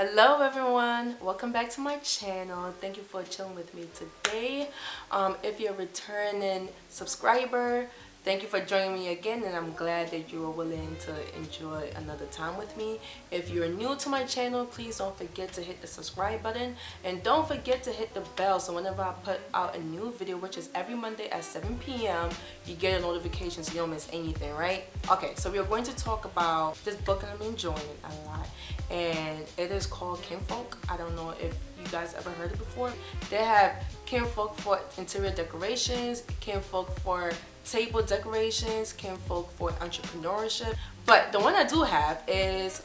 hello everyone. Welcome back to my channel. Thank you for chilling with me today. Um, if you're a returning subscriber thank you for joining me again and I'm glad that you are willing to enjoy another time with me if you're new to my channel please don't forget to hit the subscribe button and don't forget to hit the bell so whenever I put out a new video which is every Monday at 7 p.m. you get a notification so you don't miss anything right okay so we are going to talk about this book I'm enjoying a lot and it is called Kinfolk. I don't know if you guys ever heard it before. They have Kinfolk for interior decorations, Kinfolk for table decorations, Kinfolk for entrepreneurship. But the one I do have is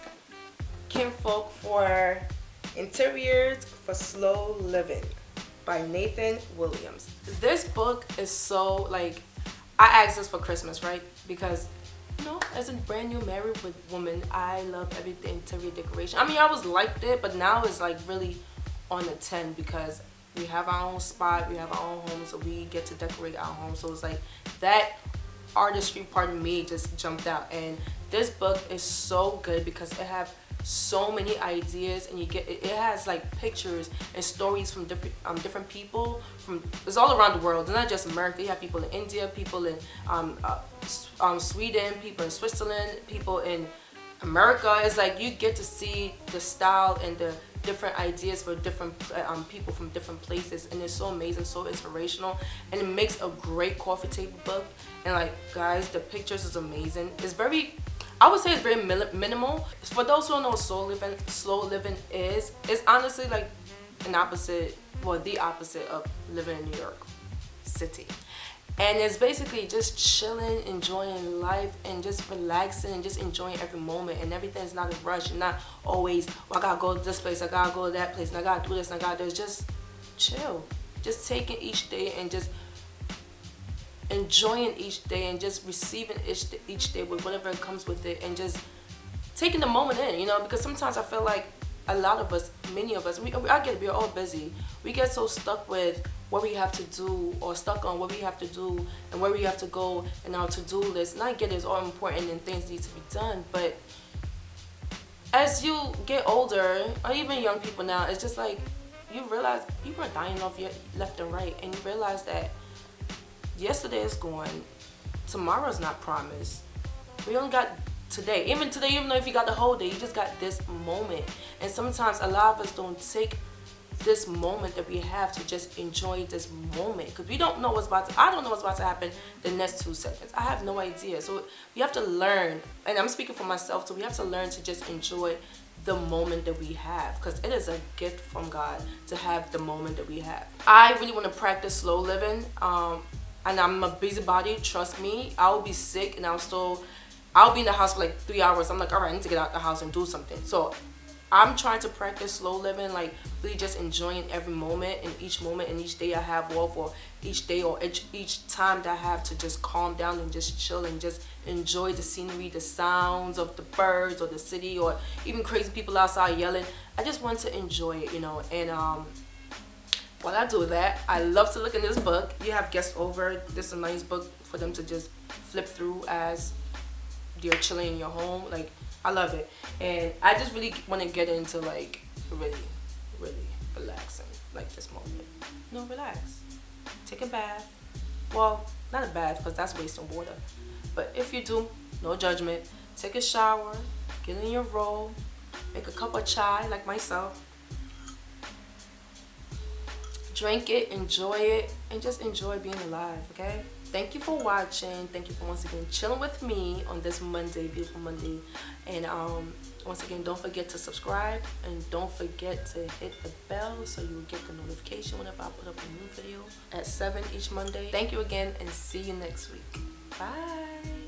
Kinfolk for interiors for slow living by Nathan Williams. This book is so like I asked this for Christmas, right? Because you know, as a brand new married woman, I love everything interior decoration. I mean, I always liked it, but now it's like really on a 10 because we have our own spot, we have our own home, so we get to decorate our home. So it's like that artistry part of me just jumped out. And this book is so good because it have so many ideas and you get it, has like pictures and stories from different um, different people from it's all around the world it's not just America you have people in India people in um, uh, um, Sweden people in Switzerland people in America it's like you get to see the style and the different ideas for different um, people from different places and it's so amazing so inspirational and it makes a great coffee table book and like guys the pictures is amazing it's very I would say it's very minimal. For those who don't know slow living, slow living is, it's honestly like an opposite, well, the opposite of living in New York City. And it's basically just chilling, enjoying life, and just relaxing and just enjoying every moment. And everything's not a rush. and not always, well, I gotta go to this place, I gotta go to that place, and I gotta do this, and I gotta do this. Just chill. Just taking each day and just enjoying each day and just receiving each, each day with whatever comes with it and just taking the moment in, you know, because sometimes I feel like a lot of us, many of us, we, I get we're all busy. We get so stuck with what we have to do or stuck on what we have to do and where we have to go and our to-do list. And I get it's all important and things need to be done, but as you get older, or even young people now, it's just like you realize people are dying off your left and right and you realize that yesterday is gone tomorrow's not promised we only got today. Even today even though if you got the whole day you just got this moment. And sometimes a lot of us don't take this moment that we have to just enjoy this moment. Because we don't know what's about to i don't know what's about to happen the next two seconds. I have no idea. So we have to learn and i'm speaking for myself so we have to learn to just enjoy the moment that we have. Because it is a gift from god to have the moment that we have. I really want to practice slow living. Um and I'm a busybody, trust me. I'll be sick and I'll still, I'll be in the house for like three hours. I'm like, all right, I need to get out the house and do something. So I'm trying to practice slow living, like really just enjoying every moment and each moment and each day I have off or each day or each, each time that I have to just calm down and just chill and just enjoy the scenery, the sounds of the birds or the city or even crazy people outside yelling. I just want to enjoy it, you know, and um, while I do that, I love to look in this book. You have guests over. This is a nice book for them to just flip through as they're chilling in your home. Like, I love it. And I just really want to get into like really, really relaxing like this moment. No, relax. Take a bath. Well, not a bath because that's wasting water. But if you do, no judgment. Take a shower, get in your robe, make a cup of chai like myself, drink it enjoy it and just enjoy being alive okay? Thank you for watching. Thank you for once again chilling with me on this monday beautiful monday. And um once again don't forget to subscribe and don't forget to hit the bell so you will get the notification whenever i put up a new video at 7 each monday. Thank you again and see you next week. Bye